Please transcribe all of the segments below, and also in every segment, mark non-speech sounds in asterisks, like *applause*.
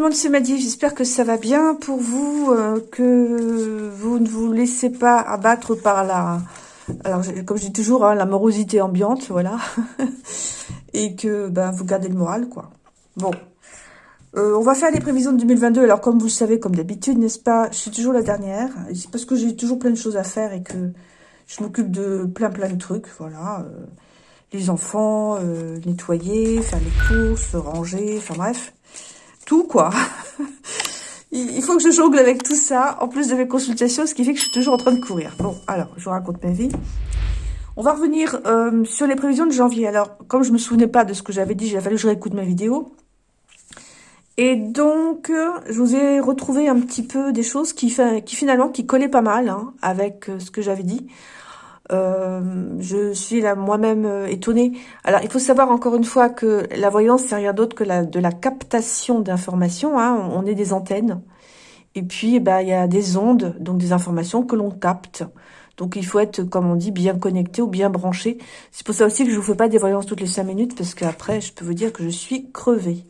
Le monde. J'espère que ça va bien pour vous, euh, que vous ne vous laissez pas abattre par la... Alors, comme je dis toujours, hein, la morosité ambiante, voilà. *laughs* Et que ben, vous gardez le moral, quoi. Bon. Euh, on va faire les prévisions de 2022. Alors, comme vous le savez, comme d'habitude, n'est-ce pas Je suis toujours la dernière. C'est parce que j'ai toujours plein de choses à faire et que je m'occupe de plein, plein de trucs, voilà. Euh, les enfants, nettoyer, faire les courses, ranger, enfin bref tout, quoi. *laughs* Il faut que je jongle avec tout ça, en plus de mes consultations, ce qui fait que je suis toujours en train de courir. Bon, alors, je vous raconte ma vie. On va revenir euh, sur les prévisions de janvier. Alors, comme je me souvenais pas de ce que j'avais dit, j'ai fallu que je réécoute ma vidéo. Et donc, euh, je vous ai retrouvé un petit peu des choses qui, qui finalement, qui collaient pas mal hein, avec euh, ce que j'avais dit. Euh, je suis là moi-même euh, étonnée. Alors, il faut savoir encore une fois que la voyance, c'est rien d'autre que la, de la captation d'informations. Hein. On est des antennes. Et puis, eh ben, il y a des ondes, donc des informations que l'on capte. Donc, il faut être, comme on dit, bien connecté ou bien branché. C'est pour ça aussi que je vous fais pas des voyances toutes les cinq minutes, parce qu'après, je peux vous dire que je suis crevée.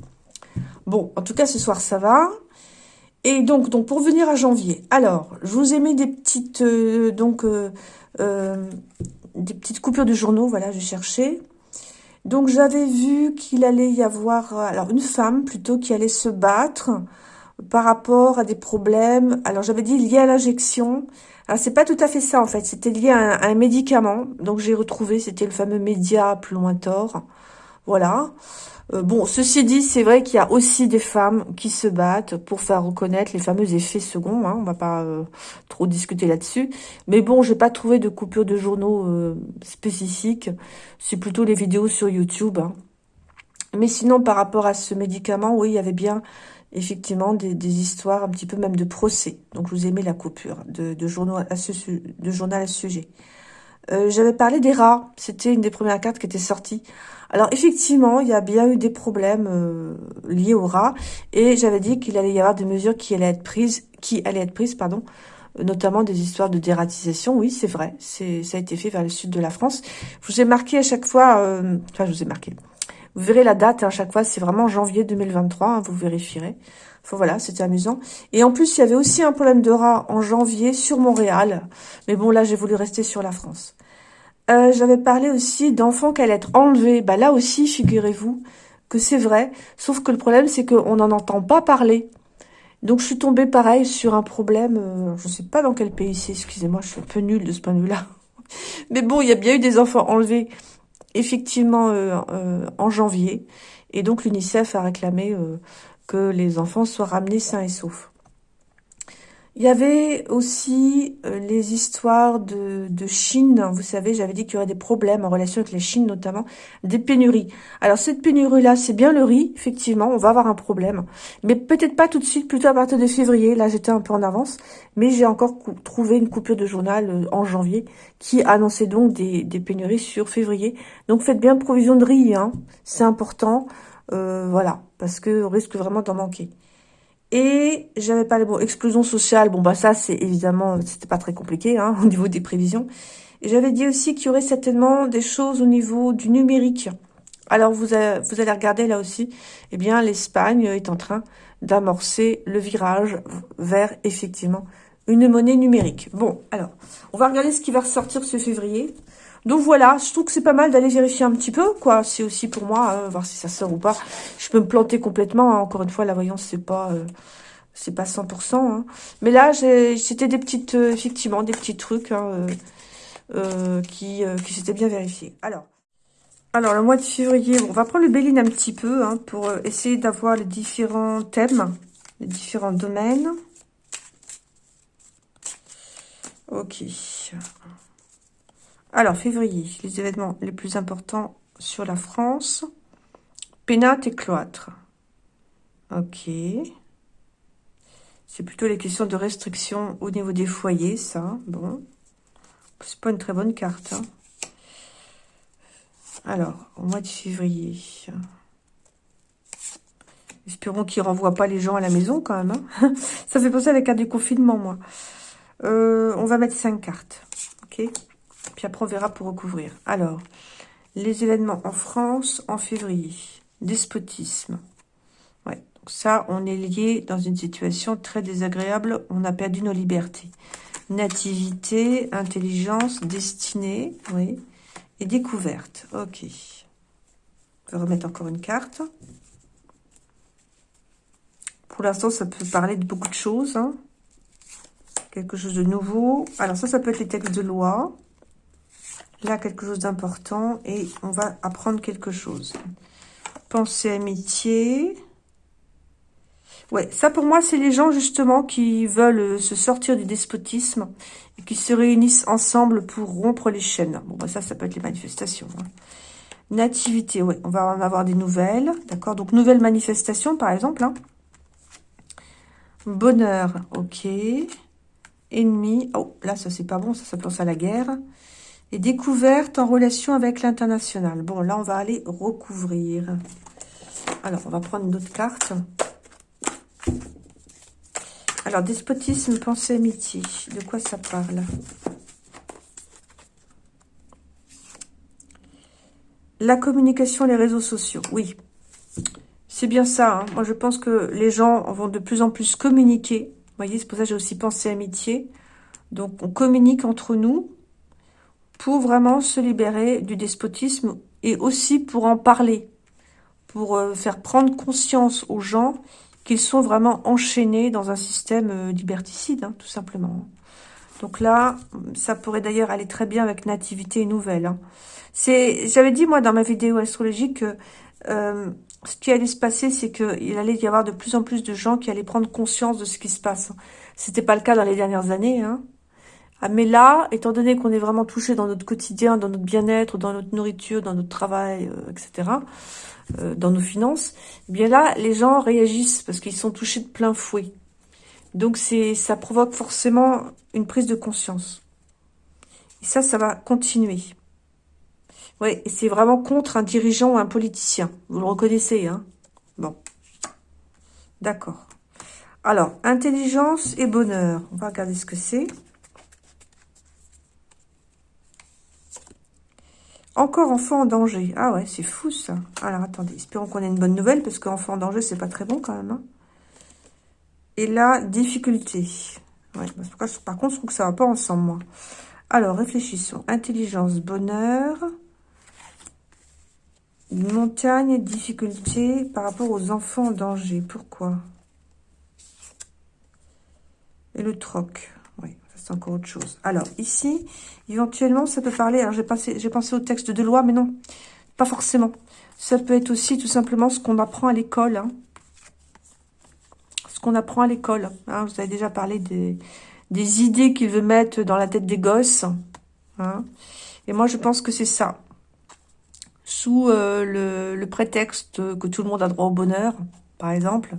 Bon, en tout cas, ce soir, ça va. Et donc, donc pour venir à janvier, alors, je vous ai mis des petites, euh, donc, euh, des petites coupures de journaux, voilà, je cherchais. Donc j'avais vu qu'il allait y avoir, euh, alors une femme plutôt, qui allait se battre par rapport à des problèmes. Alors j'avais dit lié à l'injection. Alors c'est pas tout à fait ça en fait, c'était lié à un, médicament. Donc j'ai retrouvé, c'était le fameux média plus tort. Voilà. Euh, bon, ceci dit, c'est vrai qu'il y a aussi des femmes qui se battent pour faire reconnaître les fameux effets seconds. Hein, on va pas euh, trop discuter là-dessus. Mais bon, j'ai pas trouvé de coupure de journaux euh, spécifiques. C'est plutôt les vidéos sur YouTube. Hein. Mais sinon, par rapport à ce médicament, oui, il y avait bien effectivement des, histoires un petit peu même de procès. Donc, je vous ai mis la coupure de, journaux journal à ce sujet. J'avais parlé des rats. C'était une des premières cartes qui était sortie. Alors effectivement, il y a bien eu des problèmes euh, liés au rat et j'avais dit qu'il allait y avoir des mesures qui allaient être prises, qui allaient être prises, pardon, notamment des histoires de dératisation. Oui, c'est vrai, c'est ça a été fait vers le sud de la France. Je vous ai marqué à chaque fois, euh, enfin je vous ai marqué. Vous verrez la date hein, à chaque fois, c'est vraiment janvier 2023, hein, vous vérifierez. Enfin, voilà, c'était amusant. Et en plus, il y avait aussi un problème de rat en janvier sur Montréal. Mais bon, là, j'ai voulu rester sur la France. Euh, j'avais parlé aussi d'enfants qui allaient être enlevés. Bah là aussi, figurez-vous que c'est vrai. Sauf que le problème, c'est qu'on n'en entend pas parler. Donc, je suis tombée pareil sur un problème. Euh, je ne sais pas dans quel pays c'est. Excusez-moi, je suis un peu nulle de ce point de vue-là. *laughs* Mais bon, il y a bien eu des enfants enlevés, effectivement, euh, en janvier. Et donc, l'UNICEF a réclamé que les enfants soient ramenés sains et saufs. Il y avait aussi euh, les histoires de, Chine. Vous savez, j'avais dit qu'il y aurait des problèmes en relation avec la Chine, notamment des pénuries. Alors, cette pénurie-là, c'est bien le riz, effectivement, on va avoir un problème. Mais peut-être pas tout de suite, plutôt à partir de février. Là, j'étais un peu en avance. Mais j'ai encore trouvé une coupure de journal euh, en janvier qui annonçait donc des, pénuries sur février. Donc, faites bien provision de riz, hein. c'est important. Euh, voilà, parce qu'on risque vraiment d'en manquer. Et j'avais pas les mots explosion sociale. Bon, bah ça, c'est évidemment, c'était pas très compliqué hein, *laughs* au niveau des prévisions. J'avais dit aussi qu'il y aurait certainement des choses au niveau du numérique. Alors, vous, vous allez regarder là aussi, eh bien, l'Espagne est en train d'amorcer le virage vers, effectivement, une monnaie numérique. Bon, alors, on va regarder ce qui va ressortir ce février. Donc voilà, je trouve que c'est pas mal d'aller vérifier un petit peu, quoi. C'est aussi pour moi, euh, voir si ça sort ou pas. Je peux me planter complètement. Hein. Encore une fois, la voyance, c'est pas... Euh, c'est pas 100%. Hein. Mais là, c'était des petites, euh, effectivement, des petits trucs hein, qui, qui s'étaient bien vérifiés. Alors, alors, le mois de février, on va prendre le Béline un petit peu pour essayer d'avoir les différents thèmes, les différents domaines. Ok. Alors, février, les événements les plus importants sur la France. Pénate et cloître. Ok. C'est plutôt les questions de restriction au niveau des foyers, ça. Bon. C'est pas une très bonne carte. Hein. Alors, au mois de février. Espérons qu'il ne renvoie pas les gens à la maison, quand même. Hein. *laughs* ça fait penser à la carte du confinement, moi. Euh, on va mettre cinq cartes. Ok puis après, on verra pour recouvrir. Alors, les événements en France en février. Despotisme. Ouais, Donc ça, on est lié dans une situation très désagréable. On a perdu nos libertés. Nativité, intelligence, destinée, oui. Et découverte. Ok. On va remettre encore une carte. Pour l'instant, ça peut parler de beaucoup de choses. Hein. Quelque chose de nouveau. Alors ça, ça peut être les textes de loi. Là, quelque chose d'important. Et on va apprendre quelque chose. Pensée, amitié. Ouais, ça pour moi, c'est les gens justement qui veulent se sortir du despotisme et qui se réunissent ensemble pour rompre les chaînes. Bon, bah ça, ça peut être les manifestations. Hein. Nativité, ouais, on va en avoir des nouvelles. D'accord, donc nouvelles manifestations, par exemple. Hein. Bonheur, ok. Ennemi, oh, là, ça, c'est pas bon, ça, ça pense à la guerre. Et découverte en relation avec l'international. Bon, là, on va aller recouvrir. Alors, on va prendre une autre carte. Alors, despotisme, pensée, amitié. De quoi ça parle? La communication, les réseaux sociaux. Oui, c'est bien ça. Hein. Moi, je pense que les gens vont de plus en plus communiquer. Vous voyez, c'est pour ça que j'ai aussi pensé amitié. Donc, on communique entre nous pour vraiment se libérer du despotisme et aussi pour en parler, pour euh, faire prendre conscience aux gens qu'ils sont vraiment enchaînés dans un système euh, liberticide, hein, tout simplement. Donc là, ça pourrait d'ailleurs aller très bien avec Nativité Nouvelle. Hein. C'est, J'avais dit, moi, dans ma vidéo astrologique, que euh, ce qui allait se passer, c'est qu'il allait y avoir de plus en plus de gens qui allaient prendre conscience de ce qui se passe. C'était pas le cas dans les dernières années. Hein. Ah, mais là, étant donné qu'on est vraiment touché dans notre quotidien, dans notre bien-être, dans notre nourriture, dans notre travail, euh, etc., euh, dans nos finances, eh bien là, les gens réagissent parce qu'ils sont touchés de plein fouet. Donc c'est, ça provoque forcément une prise de conscience. Et ça, ça va continuer. Oui, c'est vraiment contre un dirigeant ou un politicien. Vous le reconnaissez, hein? Bon. D'accord. Alors, intelligence et bonheur. On va regarder ce que c'est. Encore enfant en danger. Ah ouais, c'est fou ça. Alors attendez, espérons qu'on ait une bonne nouvelle, parce qu'enfant en danger, c'est pas très bon quand même. Hein. Et là, difficulté. Par contre, je trouve que ça va pas ensemble, moi. Alors, réfléchissons. Intelligence, bonheur. Montagne, difficulté par rapport aux enfants en danger. Pourquoi? Et le troc encore autre chose. Alors, ici, éventuellement, ça peut parler... Alors, j'ai pensé, au texte de loi, mais non, pas forcément. Ça peut être aussi tout simplement ce qu'on apprend à l'école. Hein. Ce qu'on apprend à l'école. Hein. Vous avez déjà parlé des, idées qu'il veut mettre dans la tête des gosses. Hein. Et moi, je pense que c'est ça. Sous euh, le, prétexte que tout le monde a droit au bonheur, par exemple,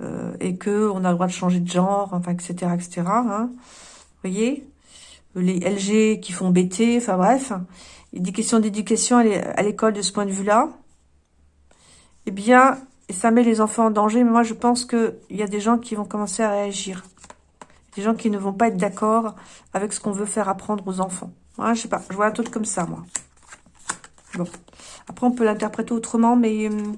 euh, et que on a le droit de changer de genre, enfin, etc., etc., hein, voyez Les LG qui font BT, enfin bref. des questions d'éducation à l'école de ce point de vue-là. Eh bien, ça met les enfants en danger. Mais moi, je pense qu'il y a des gens qui vont commencer à réagir. Des gens qui ne vont pas être d'accord avec ce qu'on veut faire apprendre aux enfants. Moi, je sais pas, je vois un truc comme ça, moi. Bon. Après, on peut l'interpréter autrement, mais hum,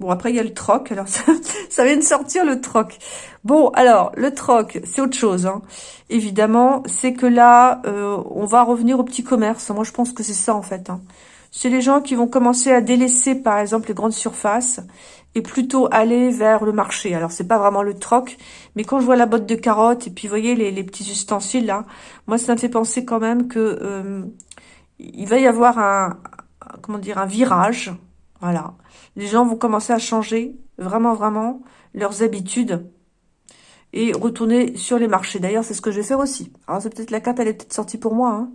Bon, après, il y a le troc. Alors, *laughs* ça, vient de sortir, le troc. Bon, alors, le troc, c'est autre chose. Hein. Évidemment, c'est que là, euh, on va revenir au petit commerce. Moi, je pense que c'est ça, en fait. Hein. C'est les gens qui vont commencer à délaisser, par exemple, les grandes surfaces et plutôt aller vers le marché. Alors, c'est pas vraiment le troc, mais quand je vois la botte de carottes et puis, vous voyez, les, petits ustensiles, là, moi, ça me fait penser quand même que euh, il va y avoir un, comment dire, un virage, voilà, les gens vont commencer à changer vraiment, vraiment leurs habitudes et retourner sur les marchés. D'ailleurs, c'est ce que je vais faire aussi. Alors, c'est peut-être la carte, elle est peut-être sortie pour moi, hein.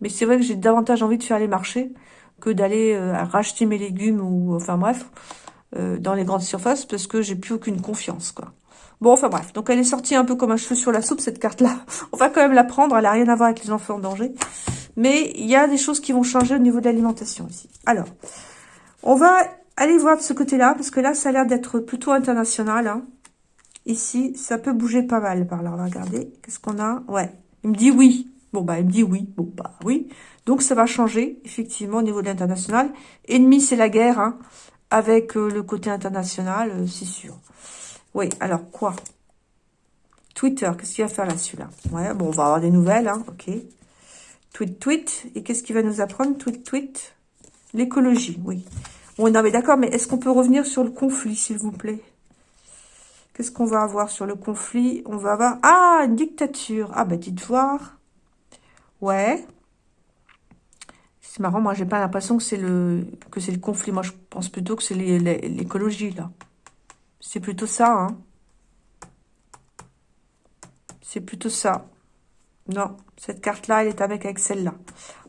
mais c'est vrai que j'ai davantage envie de faire les marchés que d'aller euh, racheter mes légumes ou, enfin bref, euh, dans les grandes surfaces parce que j'ai plus aucune confiance, quoi. Bon, enfin bref, donc elle est sortie un peu comme un cheveu sur la soupe, cette carte-là. *laughs* On va quand même la prendre, elle n'a rien à voir avec les enfants en danger. Mais il y a des choses qui vont changer au niveau de l'alimentation ici. Alors, on va Allez voir de ce côté-là, parce que là, ça a l'air d'être plutôt international. Hein. Ici, ça peut bouger pas mal par là. On regarder. Qu'est-ce qu'on a? Ouais, il me dit oui. Bon, bah, il me dit oui. Bon, bah, oui. Donc, ça va changer, effectivement, au niveau de l'international. Ennemi, c'est la guerre. Hein. avec le côté international, c'est sûr. Oui, alors quoi? Twitter, qu'est-ce qu'il va faire là, celui-là? Ouais, bon, on va avoir des nouvelles, hein, ok. Tweet, tweet. Et qu'est-ce qu'il va nous apprendre? Tweet, tweet. L'écologie, oui. Bon, non, mais d'accord, mais est-ce qu'on peut revenir sur le conflit, s'il vous plaît? Qu'est-ce qu'on va avoir sur le conflit? On va avoir... Ah, une dictature. Ah, bah, dites voir. Ouais. C'est marrant, moi, j'ai pas l'impression que c'est le le conflit. Moi, je pense plutôt que c'est l'écologie, là. C'est plutôt ça, hein. C'est plutôt ça. Non, cette carte-là, elle est avec, avec celle-là.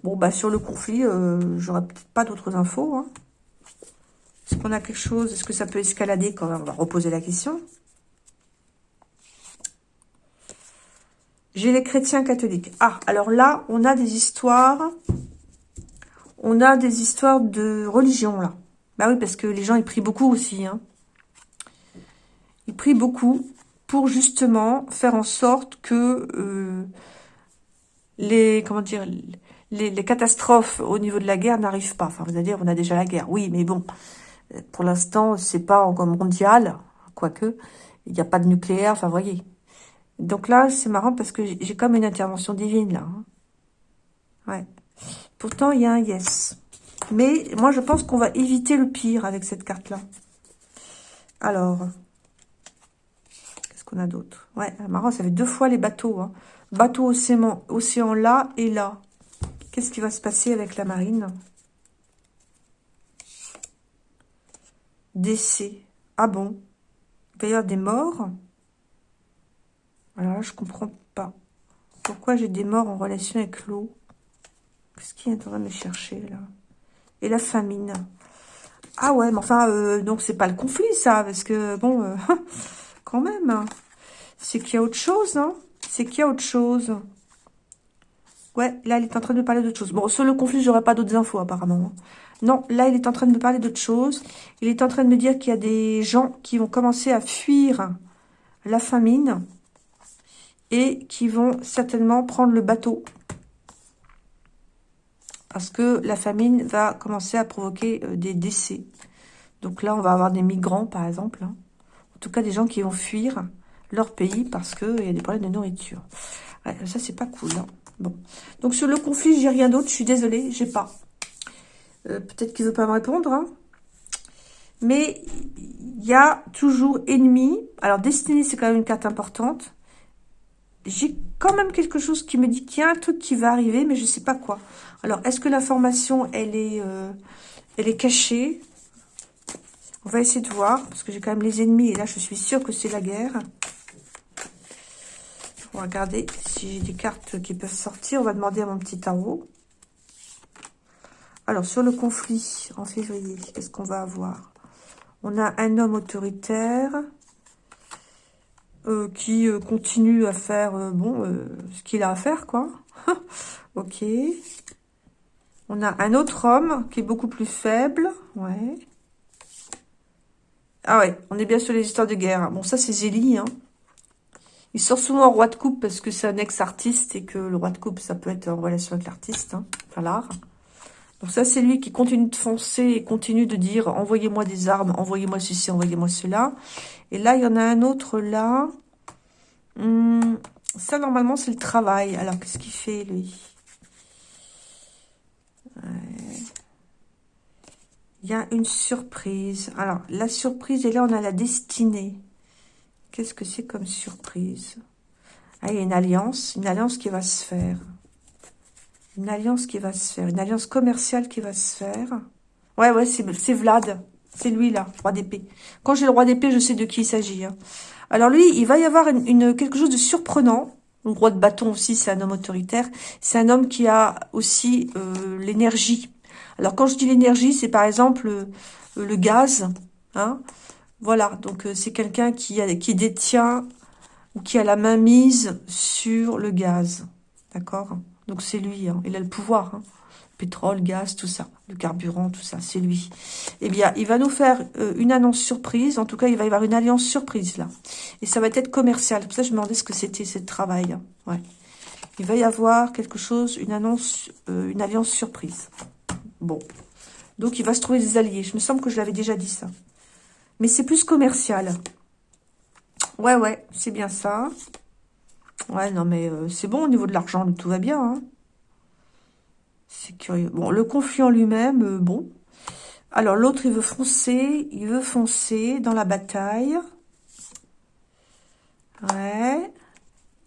Bon, bah sur le conflit, euh, j'aurais peut-être pas d'autres infos. Hein. Est-ce qu'on a quelque chose? Est-ce que ça peut escalader quand On va reposer la question. J'ai les chrétiens catholiques. Ah, alors là, on a des histoires. On a des histoires de religion, là. Bah oui, parce que les gens, ils prient beaucoup aussi. Hein. Ils prient beaucoup pour justement faire en sorte que euh, les comment dire les, les, catastrophes au niveau de la guerre n'arrivent pas. Enfin, vous allez dire, on a déjà la guerre. Oui, mais bon, pour l'instant, c'est pas encore mondial, quoique il n'y a pas de nucléaire. Enfin, voyez. Donc là, c'est marrant parce que j'ai comme une intervention divine là. Hein. Ouais. Pourtant, il y a un yes. Mais moi, je pense qu'on va éviter le pire avec cette carte-là. Alors, qu'on a d'autres Ouais, marrant, ça fait deux fois les bateaux. Hein. Bateau océan, océan là et là. Qu'est-ce qui va se passer avec la marine? Décès. Ah bon? Il va y avoir des morts? Alors là, je comprends pas. Pourquoi j'ai des morts en relation avec l'eau? Qu'est-ce qui est en train de me chercher, là? Et la famine? Ah ouais, mais enfin, euh, donc c'est pas le conflit, ça, parce que, bon... Euh, *laughs* quand même. Hein. C'est qu'il y a autre chose, hein C'est qu'il y a autre chose. Ouais, là, il est en train de me parler d'autre chose. Bon, sur le conflit, j'aurai pas d'autres infos, apparemment. Non, là, il est en train de me parler d'autre chose. Il est en train de me dire qu'il y a des gens qui vont commencer à fuir la famine et qui vont certainement prendre le bateau. Parce que la famine va commencer à provoquer euh, des décès. Donc là, on va avoir des migrants, par exemple. Hein. En tout cas, des gens qui vont fuir leur pays parce qu'il y a des problèmes de nourriture. ça, c'est pas cool. Hein. Bon. Donc, sur le conflit, j'ai rien d'autre. Je suis désolée, j'ai pas. Euh, peut-être qu'il veut pas me répondre. Hein. Mais il y a toujours ennemi. Alors, destinée, c'est quand même une carte importante. J'ai quand même quelque chose qui me dit qu'il y a un truc qui va arriver, mais je sais pas quoi. Alors, est-ce que l'information, elle est, euh, elle est cachée? On va essayer de voir, parce que j'ai quand même les ennemis, et là, je suis sûre que c'est la guerre. On va regarder si j'ai des cartes qui peuvent sortir. On va demander à mon petit tarot. Alors, sur le conflit en février, qu'est-ce qu'on va avoir? On a un homme autoritaire euh, qui euh, continue à faire euh, bon ce qu'il a à faire, quoi. *laughs* ok. On a un autre homme qui est beaucoup plus faible. Ouais. Ah ouais, on est bien sur les histoires de guerre. Bon, ça, c'est Zélie. Hein. Il sort souvent en roi de coupe parce que c'est un ex-artiste et que le roi de coupe, ça peut être en relation avec l'artiste, hein, enfin l'art. Donc ça, c'est lui qui continue de foncer et continue de dire « Envoyez-moi des armes, envoyez-moi ceci, envoyez-moi cela. » Et là, il y en a un autre là. Hum, ça, normalement, c'est le travail. Alors, qu'est-ce qu'il fait, lui? Il y a une surprise. Alors, la surprise, et là, on a la destinée. Qu'est-ce que c'est comme surprise? Ah, il y a une alliance, une alliance qui va se faire. Une alliance qui va se faire, une alliance commerciale qui va se faire. Ouais, ouais, c'est Vlad. C'est lui, là, roi d'épée. Quand j'ai le roi d'épée, je sais de qui il s'agit. Hein. Alors lui, il va y avoir une, quelque chose de surprenant. Le roi de bâton aussi, c'est un homme autoritaire. C'est un homme qui a aussi euh, l'énergie alors, quand je dis l'énergie, c'est par exemple euh, le, gaz. Hein voilà, donc euh, c'est quelqu'un qui, détient ou qui a la main mise sur le gaz. D'accord? Donc, c'est lui. Hein. il a le pouvoir. Hein. Pétrole, gaz, tout ça. Le carburant, tout ça, c'est lui. Eh bien, il va nous faire euh, une annonce surprise. En tout cas, il va y avoir une alliance surprise, là. Et ça va être commercial. Ça je me demandais ce que c'était, ce travail. Hein. Ouais. Il va y avoir quelque chose, une annonce, une alliance surprise. Bon, Donc, il va se trouver des alliés. Je me semble que je l'avais déjà dit, ça. Mais c'est plus commercial. Ouais, ouais, c'est bien ça. Ouais, non, mais euh, c'est bon au niveau de l'argent, tout va bien. Hein. C'est curieux. Bon, le conflit en lui-même, euh, bon. Alors, l'autre, il veut foncer, il veut foncer dans la bataille. Ouais.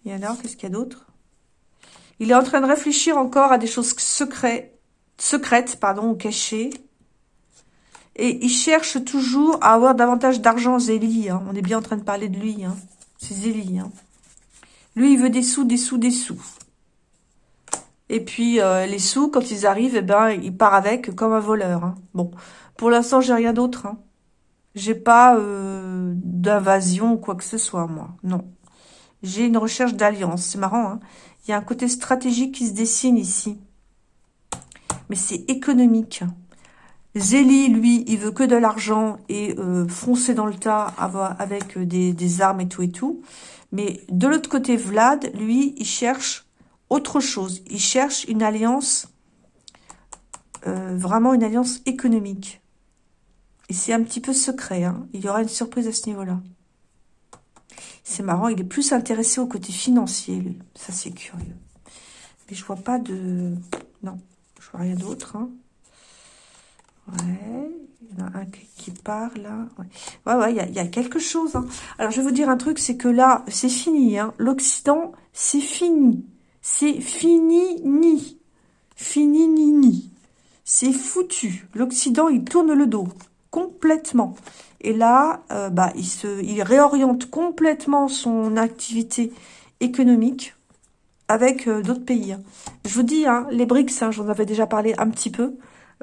Et alors, qu'est-ce qu'il y a d'autre? Il est en train de réfléchir encore à des choses secrètes, secrètes pardon, ou cachées. Et il cherche toujours à avoir davantage d'argent, Zélie. Hein. On est bien en train de parler de lui. Hein. C'est Zélie. Hein. Lui, il veut des sous, des sous, des sous. Et puis, euh, les sous, quand ils arrivent, eh ben, il part avec comme un voleur. Hein. Bon, pour l'instant, j'ai rien d'autre. Hein. J'ai pas euh, d'invasion ou quoi que ce soit, moi. Non. J'ai une recherche d'alliance. C'est marrant, hein. Il y a un côté stratégique qui se dessine ici. Mais c'est économique. Zélie, lui, il veut que de l'argent et euh, foncer dans le tas avec des, des, armes et tout et tout. Mais de l'autre côté, Vlad, lui, il cherche autre chose. Il cherche une alliance, euh, vraiment une alliance économique. Et c'est un petit peu secret. Hein. Il y aura une surprise à ce niveau-là. C'est marrant, il est plus intéressé au côté financier, lui. Ça, c'est curieux. Mais je vois pas de... Non, je vois rien d'autre. Hein. Ouais, il y en a un qui part là. Ouais, ouais, il, y a, quelque chose. Hein. Alors, je vais vous dire un truc, c'est que là, c'est fini. Hein. L'Occident, c'est fini. C'est fini, ni. Fini, ni, ni. C'est foutu. L'Occident, il tourne le dos. Complètement. Et là, euh, bah, il, se, il réoriente complètement son activité économique avec euh, d'autres pays. Hein. Je vous dis, les BRICS, j'en avais déjà parlé un petit peu,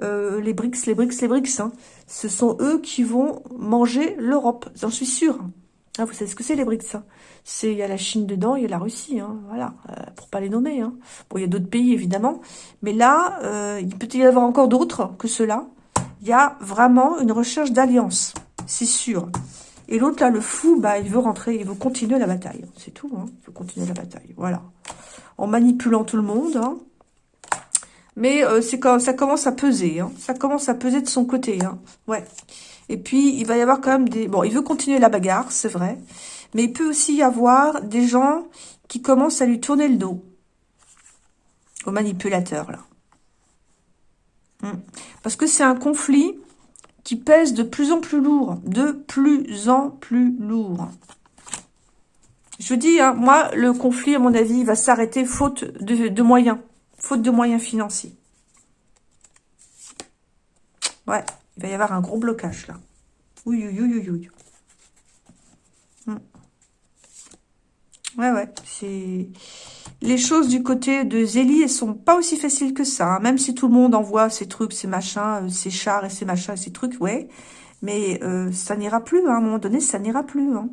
euh, les BRICS, les BRICS, les BRICS, hein, ce sont eux qui vont manger l'Europe, j'en suis sûre. Ah, vous savez ce que c'est les BRICS hein? C'est il y a la Chine dedans, il y a la Russie, hein, voilà, euh, pour pas les nommer. Hein. Bon, il y a d'autres pays évidemment, mais là, euh, il peut y avoir encore d'autres que ceux-là. Il y a vraiment une recherche d'alliance, c'est sûr. Et l'autre là, le fou, bah, il veut rentrer, il veut continuer la bataille, c'est tout. Hein, il veut continuer la bataille, voilà, en manipulant tout le monde. Hein. Mais euh, c'est quand ça commence à peser. Hein. Ça commence à peser de son côté. Hein. Ouais. Et puis, il va y avoir quand même des... Bon, il veut continuer la bagarre, c'est vrai. Mais il peut aussi y avoir des gens qui commencent à lui tourner le dos. Au manipulateur, là. Hmm. Parce que c'est un conflit qui pèse de plus en plus lourd. De plus en plus lourd. Je dis, hein, moi, le conflit, à mon avis, va s'arrêter faute de moyens. Faute de moyens financiers. Ouais, il va y avoir un gros blocage là. Oui, oui, oui, oui. Hmm. Ouais, ouais, c'est... Les choses du côté de Zélie, elles sont pas aussi faciles que ça. Hein. Même si tout le monde envoie ses trucs, ses machins, euh, ses chars et ses machins et ses trucs, ouais. Mais euh, ça n'ira plus, hein. à un moment donné, ça n'ira plus. Hein.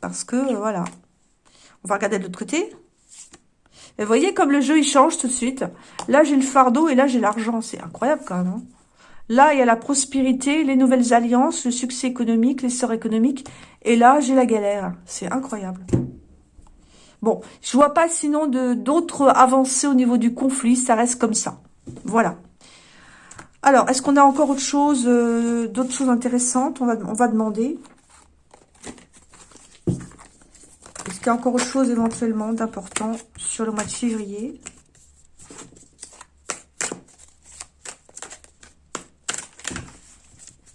Parce que, euh, voilà. On va regarder de l'autre côté. Vous voyez comme le jeu, il change tout de suite. Là, j'ai le fardeau et là, j'ai l'argent. C'est incroyable quand même. Hein. là, il y a la prospérité, les nouvelles alliances, le succès économique, l'essor économique. Et là, j'ai la galère. C'est incroyable. Bon, je vois pas sinon d'autres avancées au niveau du conflit. Ça reste comme ça. Voilà. Alors, est-ce qu'on a encore autre chose, euh, d'autres choses intéressantes? On va demander. Est-ce y a encore autre chose éventuellement d'important sur le mois de février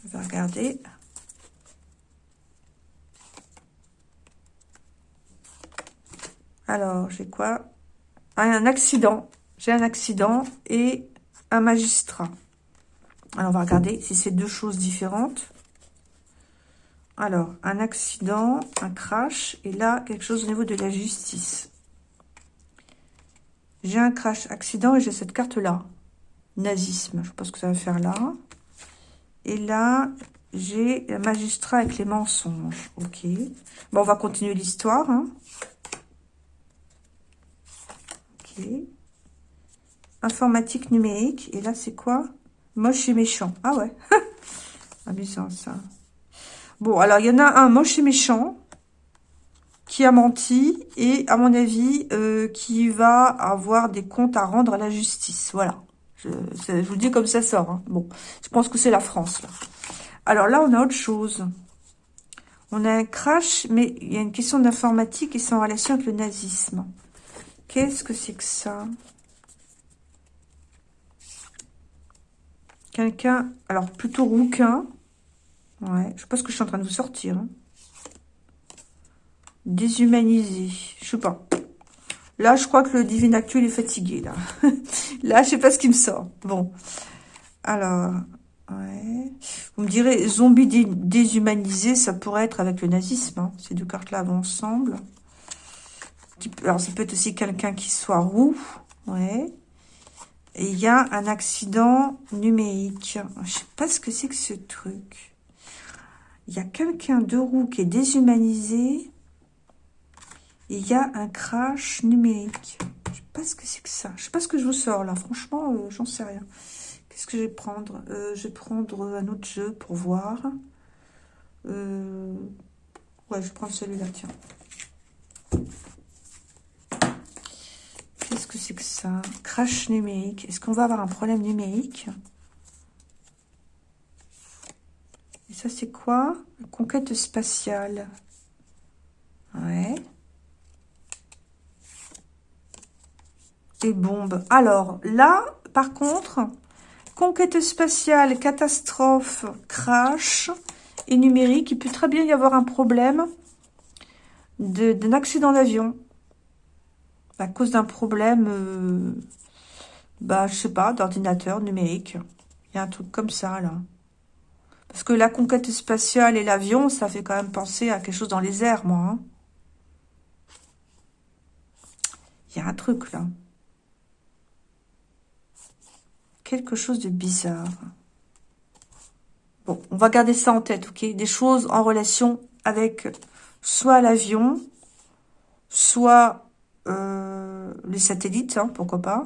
On va regarder. Alors, j'ai quoi? Ah, Un accident. J'ai un accident et un magistrat. Alors, on va regarder si c'est deux choses différentes. Alors, un accident, un crash, et là, quelque chose au niveau de la justice. J'ai un crash, accident, et j'ai cette carte-là. Nazisme, je pense que ça va faire là. Et là, j'ai un magistrat avec les mensonges. Ok. Bon, on va continuer l'histoire. Hein. Ok. Informatique numérique. Et là, c'est quoi? Moche et méchant. Ah ouais. *laughs* Amusant, ça. Bon, alors, il y en a un moche et méchant qui a menti et, à mon avis, euh, qui va avoir des comptes à rendre à la justice. Voilà. Je, vous dis comme ça sort. Hein. Bon, je pense que c'est la France. Alors là, on a autre chose. On a un crash, mais il y a une question d'informatique et c'est en relation avec le nazisme. Qu'est-ce que c'est que ça? Quelqu'un, alors plutôt rouquin. Ouais, je ce que je suis en train de vous sortir. Hein. Déshumanisé, je sais pas. Là, je crois que le divin actuel est fatigué, là. *laughs* là, je sais pas ce qui me sort. Bon. Alors, ouais. Vous me direz, zombie déshumanisé, ça pourrait être avec le nazisme. Hein. Ces deux cartes-là vont ensemble. Alors, ça peut être aussi quelqu'un qui soit roux. Ouais. Et il y a un accident numérique. Je sais pas ce que c'est que ce truc. Il y a quelqu'un de roux qui est déshumanisé il y a un crash numérique. Je sais pas ce que c'est que ça. Je sais pas ce que je vous sors là. Franchement, euh, j'en sais rien. Qu'est-ce que je vais prendre? Euh, Je vais prendre un autre jeu pour voir. Euh, ouais, je vais prendre celui-là, tiens. Qu'est-ce que c'est que ça? Crash numérique. Est-ce qu'on va avoir un problème numérique? Et ça, c'est quoi? Conquête spatiale. Ouais. et bombes. Alors, là, par contre, conquête spatiale, catastrophe, crash et numérique, il peut très bien y avoir un problème d'un accident d'avion à cause d'un problème, euh, bah, je sais pas, d'ordinateur numérique. Il y a un truc comme ça, là. Parce que la conquête spatiale et l'avion, ça fait quand même penser à quelque chose dans les airs, moi. Hein. Il y a un truc, là quelque chose de bizarre. Bon, on va garder ça en tête, ok? Des choses en relation avec soit l'avion, soit euh, les satellites, hein, pourquoi pas.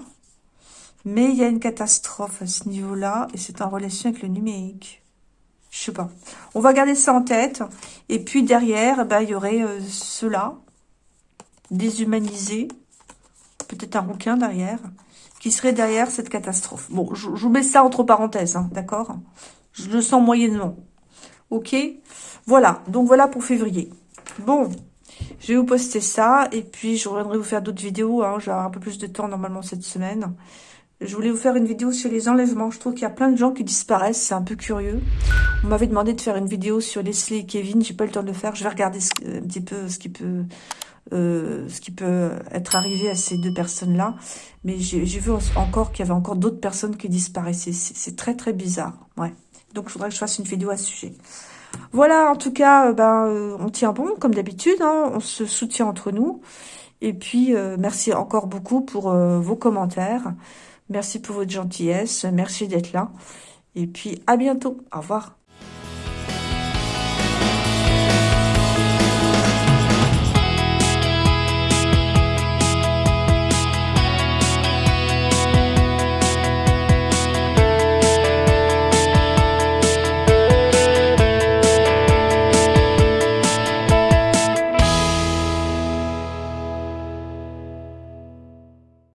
Mais il y a une catastrophe à ce niveau-là, et c'est en relation avec le numérique. Je sais pas. On va garder ça en tête. Et puis derrière, ben, il y aurait euh, cela, déshumanisé. Peut-être un rouquin derrière qui serait derrière cette catastrophe. Bon, je, vous mets ça entre parenthèses, hein, d'accord? Je le sens moyennement. Ok? Voilà, donc voilà pour février. Bon, je vais vous poster ça, et puis je reviendrai vous faire d'autres vidéos. Hein, J'ai un peu plus de temps normalement cette semaine. Je voulais vous faire une vidéo sur les enlèvements. Je trouve qu'il y a plein de gens qui disparaissent. C'est un peu curieux. On m'avait demandé de faire une vidéo sur Leslie et Kevin. J'ai pas eu le temps de le faire. Je vais regarder un petit peu ce qui peut euh, ce qui peut être arrivé à ces deux personnes-là. Mais j'ai vu encore qu'il y avait encore d'autres personnes qui disparaissaient. C'est très, très bizarre. Ouais. Donc, il faudrait que je fasse une vidéo à ce sujet. Voilà, en tout cas, euh, ben, euh, on tient bon, comme d'habitude. Hein, on se soutient entre nous. Et puis, merci encore beaucoup pour vos commentaires. Merci pour votre gentillesse. Merci d'être là. Et puis, à bientôt. Au revoir.